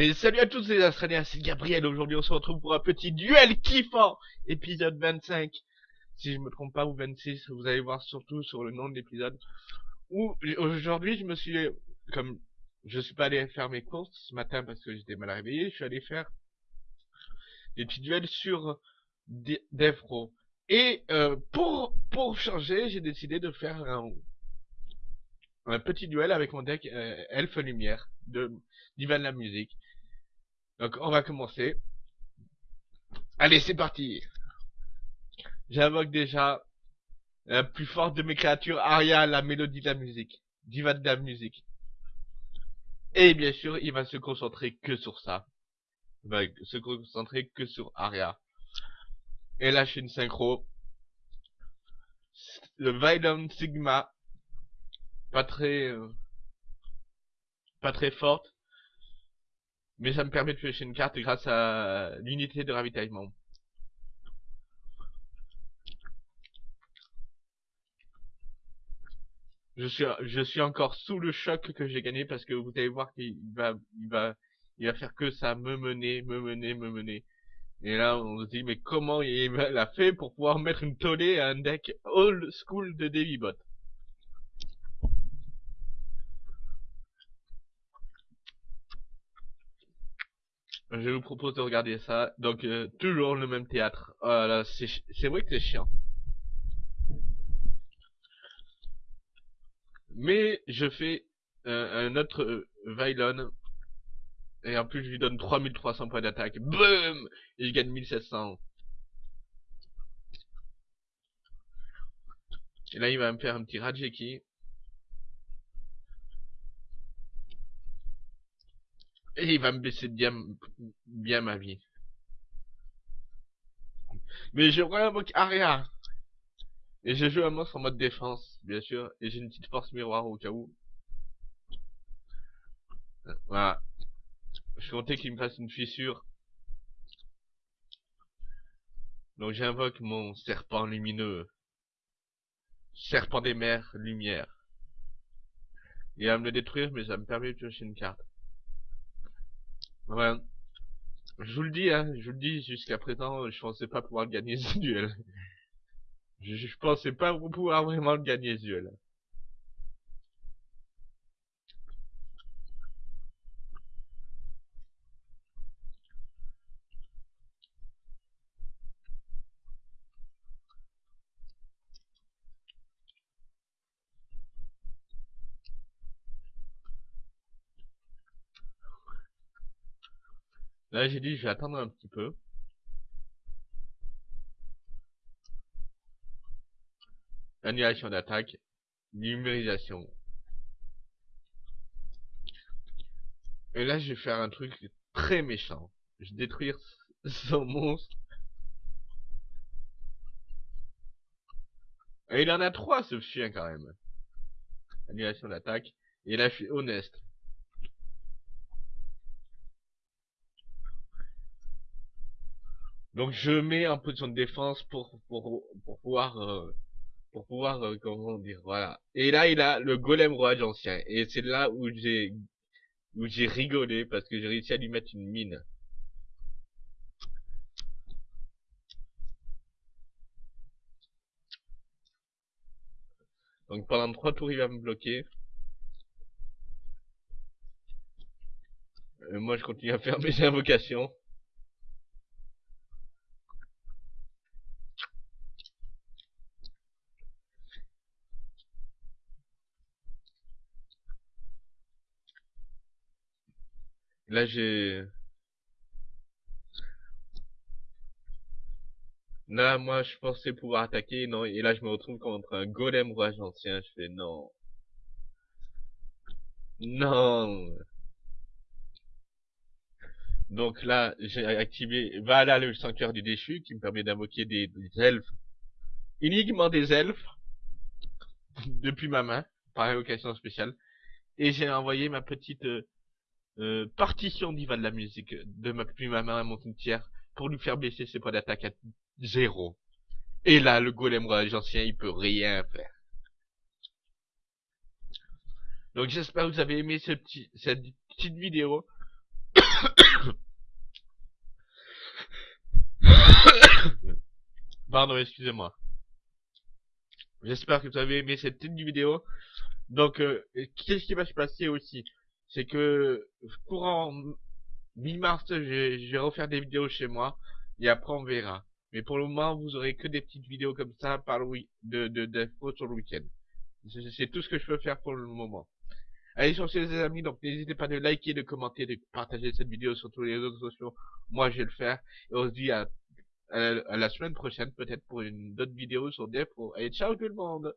Et salut à tous les Australiens, c'est Gabriel. Aujourd'hui, on se retrouve pour un petit duel kiffant, épisode 25. Si je me trompe pas, ou 26, vous allez voir surtout sur le nom de l'épisode. Aujourd'hui, je me suis, comme je suis pas allé faire mes courses ce matin parce que j'étais mal réveillé, je suis allé faire des petits duels sur Defro. Et euh, pour pour changer, j'ai décidé de faire un, un petit duel avec mon deck euh, Elfe Lumière de d'Ivan la musique. Donc on va commencer. Allez, c'est parti. J'invoque déjà la plus forte de mes créatures, Aria, la mélodie de la musique, diva de la musique. Et bien sûr, il va se concentrer que sur ça. Il va se concentrer que sur Aria. Et là, je suis une synchro. Le Violent Sigma. Pas très... Euh, pas très forte. Mais ça me permet de piocher une carte grâce à l'unité de ravitaillement. Je suis, je suis encore sous le choc que j'ai gagné parce que vous allez voir qu'il va, il va, il va faire que ça, me mener, me mener, me mener. Et là, on se dit, mais comment il a fait pour pouvoir mettre une tollée à un deck old school de Davybot Je vous propose de regarder ça. Donc, euh, toujours le même théâtre. Voilà, c'est vrai que c'est chiant. Mais je fais euh, un autre euh, Et en plus, je lui donne 3300 points d'attaque. Boum Et je gagne 1700. Et là, il va me faire un petit Rajeki. Et il va me baisser bien, bien ma vie. Mais je réinvoque Aria. Et je joue un monstre en mode défense, bien sûr. Et j'ai une petite force miroir au cas où. Voilà. Je comptais qu'il me fasse une fissure. Donc j'invoque mon serpent lumineux. Serpent des mers, lumière. Il va me le détruire, mais ça me permet de piocher une carte. Ouais. Je vous le dis, hein, je vous le dis, jusqu'à présent, je pensais pas pouvoir gagner ce duel. Je, je pensais pas pouvoir vraiment gagner ce duel. Là, j'ai dit, je vais attendre un petit peu. Annulation d'attaque. Numérisation. Et là, je vais faire un truc très méchant. Je vais détruire son monstre. Et il en a trois, ce chien, quand même. Annulation d'attaque. Et là, je suis honnête. Donc je mets en position de défense pour pour pour pouvoir euh, pour pouvoir euh, comment dire voilà. Et là il a le golem roi ancien et c'est là où j'ai où j'ai rigolé parce que j'ai réussi à lui mettre une mine. Donc pendant trois tours il va me bloquer. Euh, moi je continue à faire mes invocations. Là, j'ai... Là, moi, je pensais pouvoir attaquer, non, et là, je me retrouve contre un golem roi ancien, je fais non. Non. Donc là, j'ai activé, voilà le sanctuaire du déchu, qui me permet d'invoquer des, des, elfes, uniquement des elfes, depuis ma main, par évocation spéciale, et j'ai envoyé ma petite... Euh, euh, partition d'Iva de la musique de ma, puis ma main à mon cimetière pour lui faire baisser ses points d'attaque à zéro. Et là, le golem roi ancien, il peut rien faire. Donc j'espère que vous avez aimé ce petit, cette petite vidéo. Pardon, excusez-moi. J'espère que vous avez aimé cette petite vidéo. Donc, euh, qu'est-ce qui va se passer aussi? C'est que courant mi-mars, je, vais refaire des vidéos chez moi et après on verra. Mais pour le moment, vous aurez que des petites vidéos comme ça par le de d'infos sur le week-end. C'est tout ce que je peux faire pour le moment. Allez sur ces amis, donc n'hésitez pas de liker, de commenter, de partager cette vidéo sur tous les réseaux sociaux. Moi, je vais le faire. Et on se dit à, à la semaine prochaine, peut-être pour une autre vidéo sur Defo. Allez, ciao tout le monde